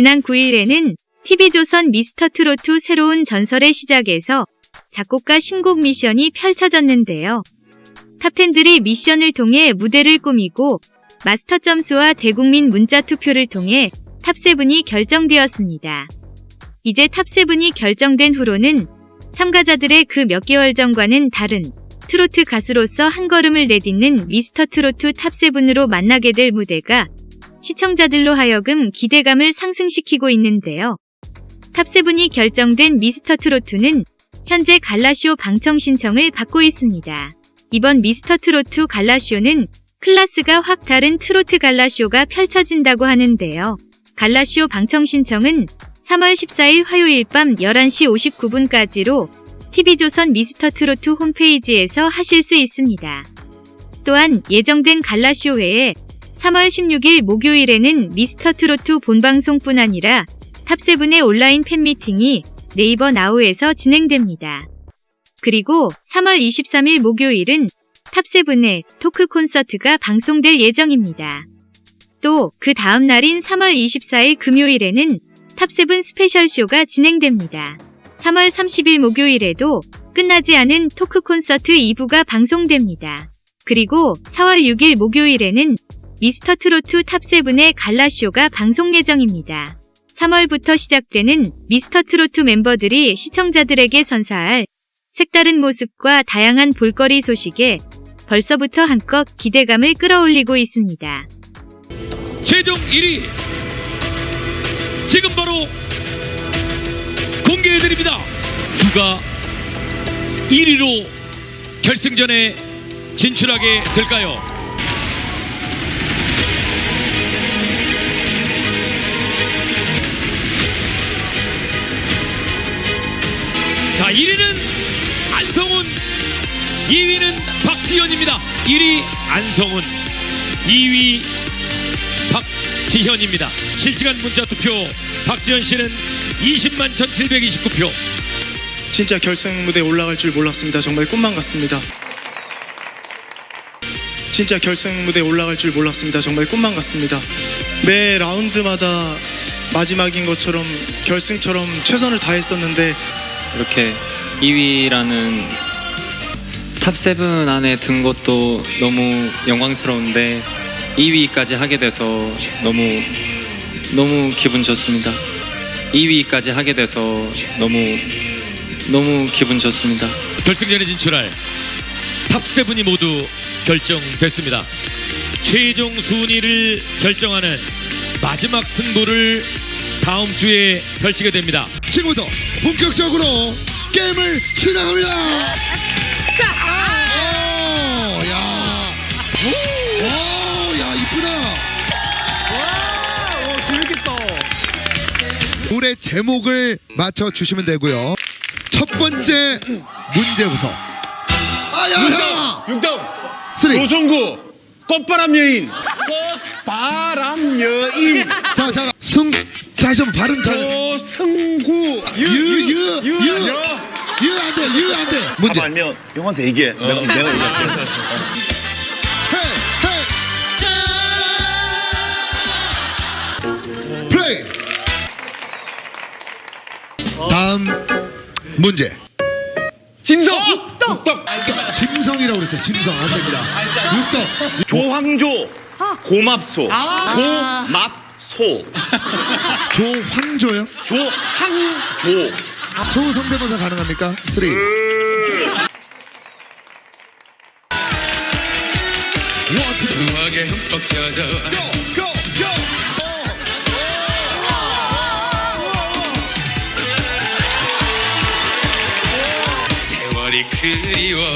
지난 9일에는 TV조선 미스터트로트 새로운 전설의 시작에서 작곡가 신곡 미션이 펼쳐졌는데요. top ten들이 미션을 통해 무대를 꾸미고 마스터 점수와 대국민 문자 투표를 통해 top 7이 결정되었습니다. 이제 top 7이 결정된 후로는 참가자들의 그 몇 개월 전과는 다른 트로트 가수로서 한 걸음을 내딛는 미스터 트로트 top 7으로 만나게 될 무대가 시청자들로 하여금 기대감을 상승시키고 있는데요. top 7이 결정된 미스터 트로트는 현재 갈라쇼 방청 신청을 받고 있습니다. 이번 미스터 트로트 갈라쇼는 클래스가 확 다른 트로트 갈라쇼가 펼쳐진다고 하는데요. 갈라쇼 방청 신청은 3월 14일 화요일 밤 11시 59분까지로 TV조선 미스터 트로트 홈페이지에서 하실 수 있습니다. 또한 예정된 갈라쇼 외에 3월 16일 목요일에는 미스터 트로트 본방송뿐 아니라 top seven의 온라인 팬미팅이 네이버 나우에서 진행됩니다. 그리고 3월 23일 목요일은 top seven의 토크 콘서트가 방송될 예정입니다. 또 그 다음 날인 3월 24일 금요일에는 top seven 스페셜 쇼가 진행됩니다. 3월 30일 목요일에도 끝나지 않은 토크 콘서트 2부가 방송됩니다. 그리고 4월 6일 목요일에는 미스터 트로트 탑세븐의 갈라쇼가 방송 예정입니다. 3월부터 시작되는 미스터 트로트 멤버들이 시청자들에게 선사할 색다른 모습과 다양한 볼거리 소식에 벌써부터 한껏 기대감을 끌어올리고 있습니다. 최종 1위 지금 바로 공개해드립니다 누가 1위로 결승전에 진출하게 될까요 자 1위는 안성훈 2위는 박지현입니다 1위 안성훈 2위 박지현입니다. 실시간 문자 투표 박지현 씨는 20만 1729표. 진짜 결승 무대에 올라갈 줄 몰랐습니다. 정말 꿈만 같습니다. 진짜 결승 무대에 올라갈 줄 몰랐습니다. 정말 꿈만 같습니다. 매 라운드마다 마지막인 것처럼 결승처럼 최선을 다했었는데 이렇게 2위라는 top 7 안에 든 것도 너무 영광스러운데 2위까지 하게 돼서 너무 너무 기분 좋습니다. 2위까지 하게 돼서 너무 너무 기분 좋습니다. 결승전에 진출할 top 7이 모두 결정됐습니다. 최종 순위를 결정하는 마지막 승부를 다음 주에 펼치게 됩니다. 지금부터 본격적으로 게임을 시작합니다. 오, 야, 오, 야 이쁘다. 노래 제목을 맞춰 주시면 되고요. 첫 번째 문제부터. 아야야. 육동 쓰리. 조성구 꽃바람 여인 꽃 바람 여인 자, 자, 승 다시 한번 발음 잘. 조성구 유유 유 유. 유안 돼, 유 안 돼. 문제. 아니면 형한테 얘기해 내가 내가 얘기할게 헤이, 헤이. 플레이. 다음 문제. 진성 육덕 짐성이라고 그랬어요. 짐성 안 됩니다. 육덕. 조황조 고맙소. 고맙소. 조황조요? 조항조. 소 성대모사 가능합니까? 쓰리. 원투 음악에 흠뻑 젖어 세월이 그리워.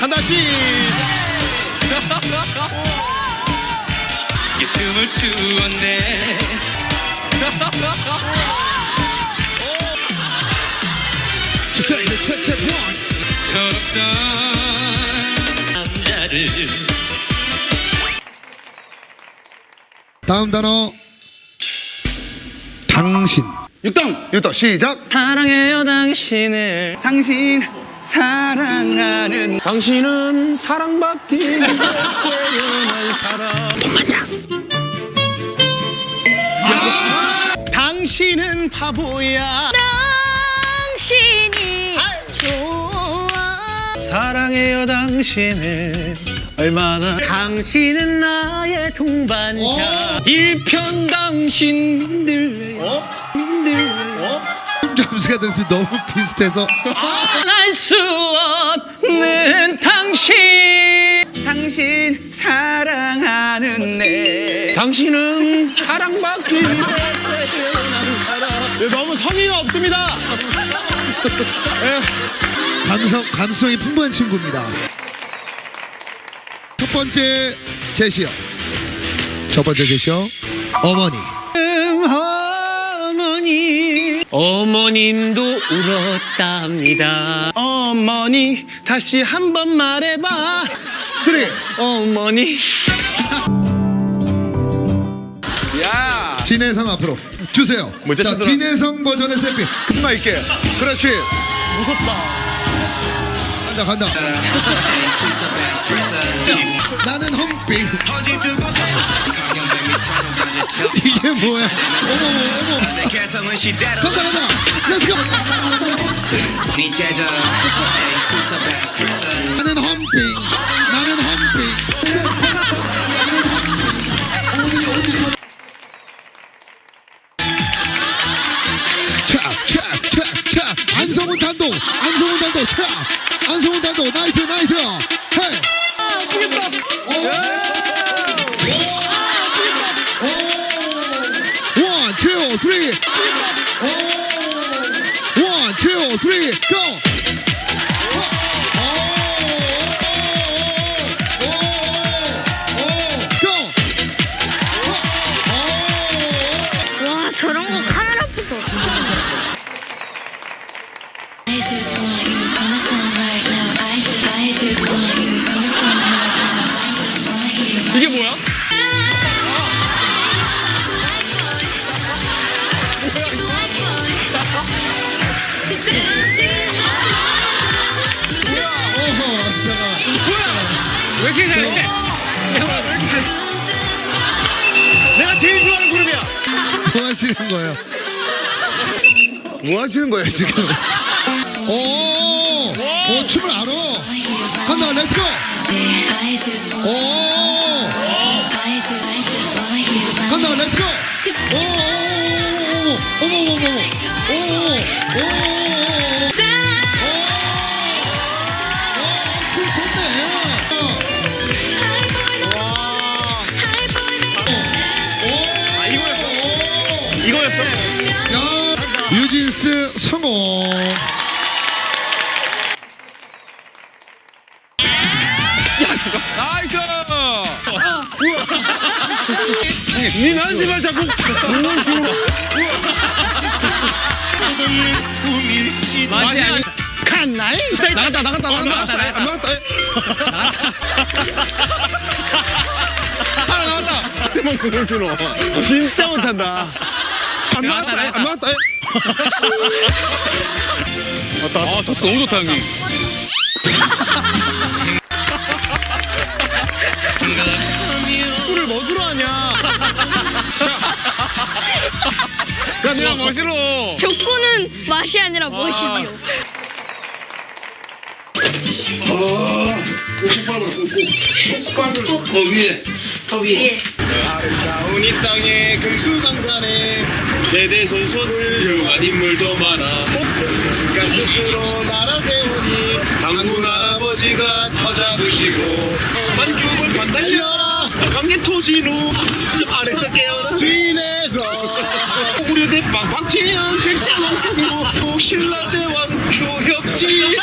하나 씩이 춤을 추었네. 철없던 남자를 다음 단어 당신. 육동 육덕 시작. 사랑해요 당신을 당신 사랑하는 당신은 사랑받기 위해 태어난 사람 당신은 바보야. 당신이 좋아. 사랑해요 당신을. 얼마나. 당신은 나의 동반자. 어? 일편 당신 민들레 어? 민들레 점수가 들는데 너무 비슷해서. 알수 없는 당신. 당신 사랑하는 내. 당신은 사랑받기 위해 태어난 네, 너무 성의가 없습니다 감성 감성이 풍부한 친구입니다. 첫 번째 제시어. 첫 번째 제시어 어머니. 어머니 어머님도 울었답니다 어머니 다시 한 번 말해봐 three. 어머니 야 진혜성 앞으로 주세요. 자. 진혜성 버전의 세피. 큰마 있게 그렇지 간다 간다. 나는 험빙. 이게 뭐야? 어머 어머 어머. 간다 간다. 렛츠고. 나는 험빙. 원, 투, 쓰리. 원, 왜 이렇게 잘해? 내가 제일 좋아하는 그룹이야 뭐 하시는 거예요? 뭐 하시는 거예요, 지금? 오, 오, 춤을 알아. 간다, 렛츠고! 오. 간다, 렛츠고! 오, 오, 오, 오, 어머, 어머, 오, 오, 오, 오, 이거였어 야, 뉴진스 성공. 나이스! 니 나한테 말 자꾸 공을 주는 꿈일지. 맛이 아니 칸나이 나갔다 나갔다 나갔다. 나갔다, 나갔다. 하나 나왔다. 대만 공을 주노 진짜 못한다 안 나갔다 안 나갔다. 왔다. 아 토스 너무 좋다 형님. 꿀을 멋으로 하냐? 야 누나 멋으로. 족구는 맛이 아니라 멋이지요. 아름다운 이 땅에 금수강산에 대대손손 훌륭한 인물도 많아. 꽃피는 뜻으로 나라 세우니 당군 할아버지가 터 잡으시고 만중을 반달려라. 강계 토지로 아래서 깨어난 주인에서. 우려대 빵빵채연 백제왕 성모 신라 대왕 주혁지